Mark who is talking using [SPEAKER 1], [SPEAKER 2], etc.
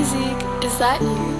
[SPEAKER 1] Music, is that you?